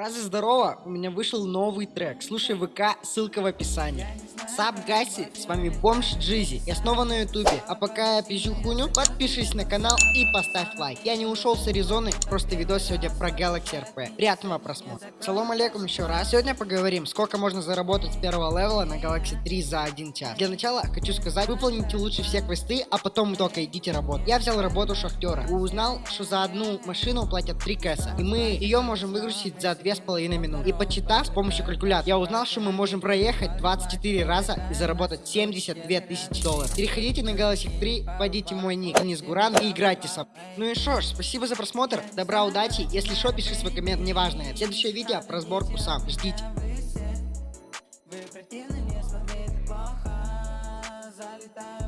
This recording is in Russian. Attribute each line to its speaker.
Speaker 1: Фраза здорово, у меня вышел новый трек. Слушай ВК, ссылка в описании. Саб Гаси, с вами Бомж Джизи. Я снова на ютубе. А пока я пизжу хуйню, подпишись на канал и поставь лайк. Я не ушел с Аризоны, просто видос сегодня про Galaxy RP. Приятного просмотра. Салам алейкум еще раз. Сегодня поговорим, сколько можно заработать с первого левела на Galaxy 3 за один час. Для начала хочу сказать, выполните лучше все квесты, а потом только идите работать. Я взял работу шахтера и узнал, что за одну машину платят 3 кэса. И мы ее можем выгрузить за две с половиной минуты. И почитав с помощью калькулятора, я узнал, что мы можем проехать 24 раза часа и заработать 72 тысячи долларов. Переходите на Галасик 3, вводите мой ник Денис Гуран и играйте со. Ну и что ж, спасибо за просмотр, добра, удачи, если что, пиши свой коммент, неважно. Следующее видео про сборку сам, ждите. Залетаю.